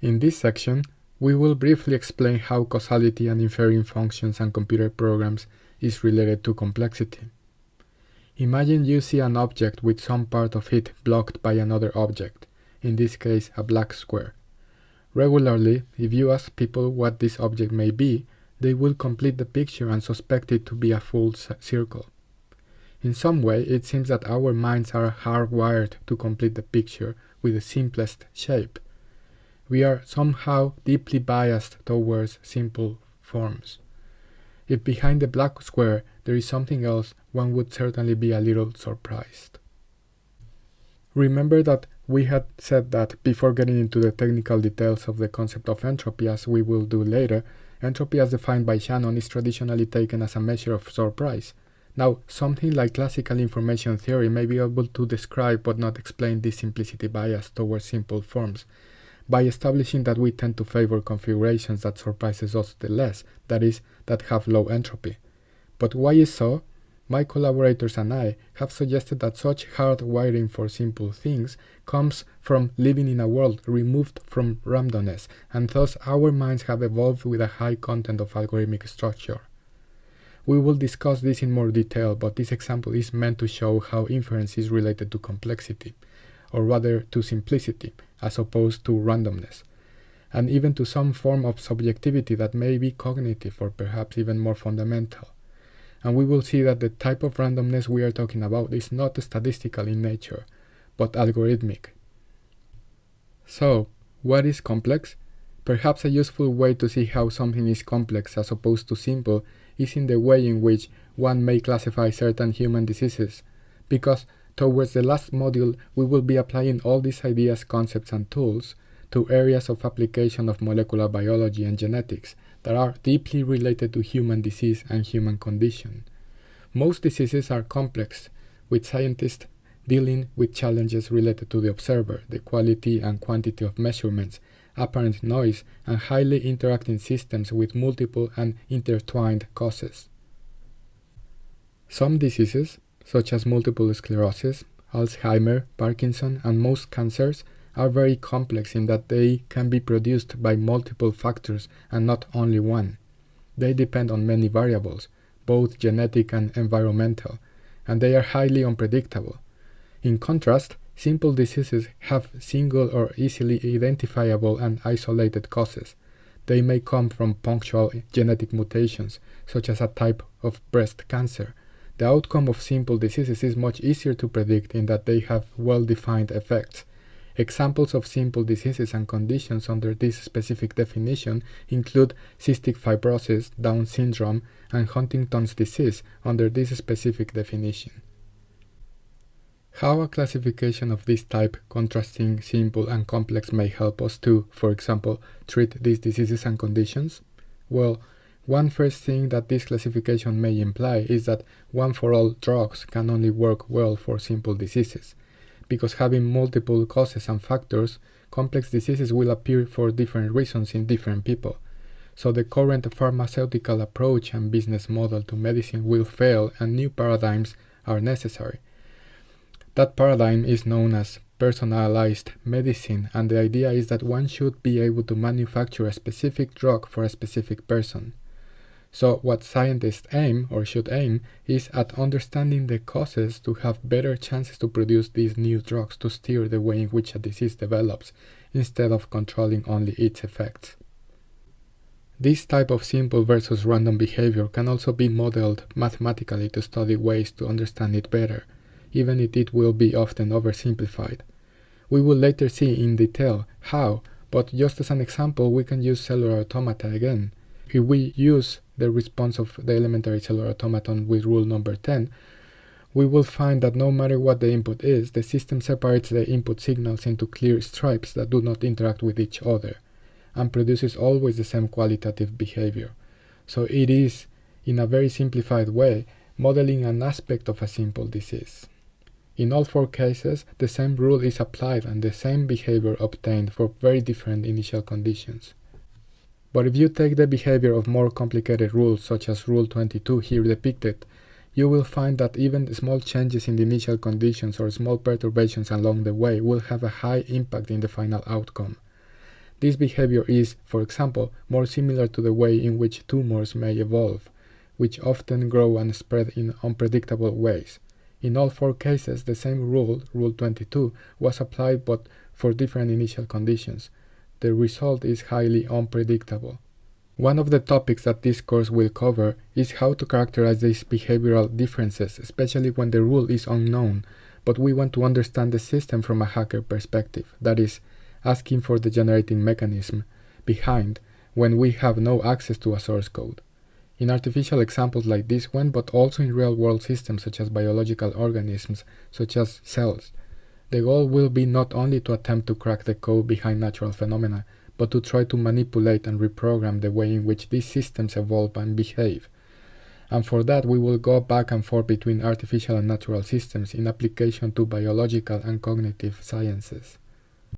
In this section, we will briefly explain how causality and inferring functions and computer programs is related to complexity. Imagine you see an object with some part of it blocked by another object, in this case a black square. Regularly, if you ask people what this object may be, they will complete the picture and suspect it to be a full circle. In some way, it seems that our minds are hardwired to complete the picture with the simplest shape. We are somehow deeply biased towards simple forms. If behind the black square there is something else, one would certainly be a little surprised. Remember that we had said that before getting into the technical details of the concept of entropy as we will do later, entropy as defined by Shannon is traditionally taken as a measure of surprise, now, something like classical information theory may be able to describe but not explain this simplicity bias towards simple forms, by establishing that we tend to favor configurations that surprises us the less, that is, that have low entropy. But why is so? My collaborators and I have suggested that such hard wiring for simple things comes from living in a world removed from randomness, and thus our minds have evolved with a high content of algorithmic structure. We will discuss this in more detail, but this example is meant to show how inference is related to complexity, or rather to simplicity, as opposed to randomness, and even to some form of subjectivity that may be cognitive or perhaps even more fundamental. And we will see that the type of randomness we are talking about is not statistical in nature, but algorithmic. So, what is complex? Perhaps a useful way to see how something is complex as opposed to simple is in the way in which one may classify certain human diseases, because towards the last module we will be applying all these ideas, concepts, and tools to areas of application of molecular biology and genetics that are deeply related to human disease and human condition. Most diseases are complex, with scientists dealing with challenges related to the observer, the quality and quantity of measurements, apparent noise, and highly interacting systems with multiple and intertwined causes. Some diseases, such as multiple sclerosis, Alzheimer, Parkinson, and most cancers, are very complex in that they can be produced by multiple factors and not only one. They depend on many variables, both genetic and environmental, and they are highly unpredictable. In contrast, Simple diseases have single or easily identifiable and isolated causes. They may come from punctual genetic mutations, such as a type of breast cancer. The outcome of simple diseases is much easier to predict in that they have well-defined effects. Examples of simple diseases and conditions under this specific definition include cystic fibrosis, Down syndrome, and Huntington's disease under this specific definition. How a classification of this type, contrasting simple and complex, may help us to, for example, treat these diseases and conditions? Well, one first thing that this classification may imply is that one-for-all drugs can only work well for simple diseases, because having multiple causes and factors, complex diseases will appear for different reasons in different people. So the current pharmaceutical approach and business model to medicine will fail and new paradigms are necessary. That paradigm is known as personalized medicine, and the idea is that one should be able to manufacture a specific drug for a specific person. So, what scientists aim, or should aim, is at understanding the causes to have better chances to produce these new drugs to steer the way in which a disease develops, instead of controlling only its effects. This type of simple versus random behavior can also be modeled mathematically to study ways to understand it better even if it will be often oversimplified. We will later see in detail how, but just as an example, we can use cellular automata again. If we use the response of the elementary cellular automaton with rule number 10, we will find that no matter what the input is, the system separates the input signals into clear stripes that do not interact with each other, and produces always the same qualitative behavior. So it is, in a very simplified way, modeling an aspect of a simple disease. In all four cases, the same rule is applied and the same behavior obtained for very different initial conditions. But if you take the behavior of more complicated rules, such as Rule 22 here depicted, you will find that even small changes in the initial conditions or small perturbations along the way will have a high impact in the final outcome. This behavior is, for example, more similar to the way in which tumors may evolve, which often grow and spread in unpredictable ways. In all four cases, the same rule, Rule 22, was applied but for different initial conditions. The result is highly unpredictable. One of the topics that this course will cover is how to characterize these behavioral differences, especially when the rule is unknown, but we want to understand the system from a hacker perspective, that is, asking for the generating mechanism behind when we have no access to a source code in artificial examples like this one, but also in real-world systems such as biological organisms, such as cells. The goal will be not only to attempt to crack the code behind natural phenomena, but to try to manipulate and reprogram the way in which these systems evolve and behave. And for that, we will go back and forth between artificial and natural systems in application to biological and cognitive sciences.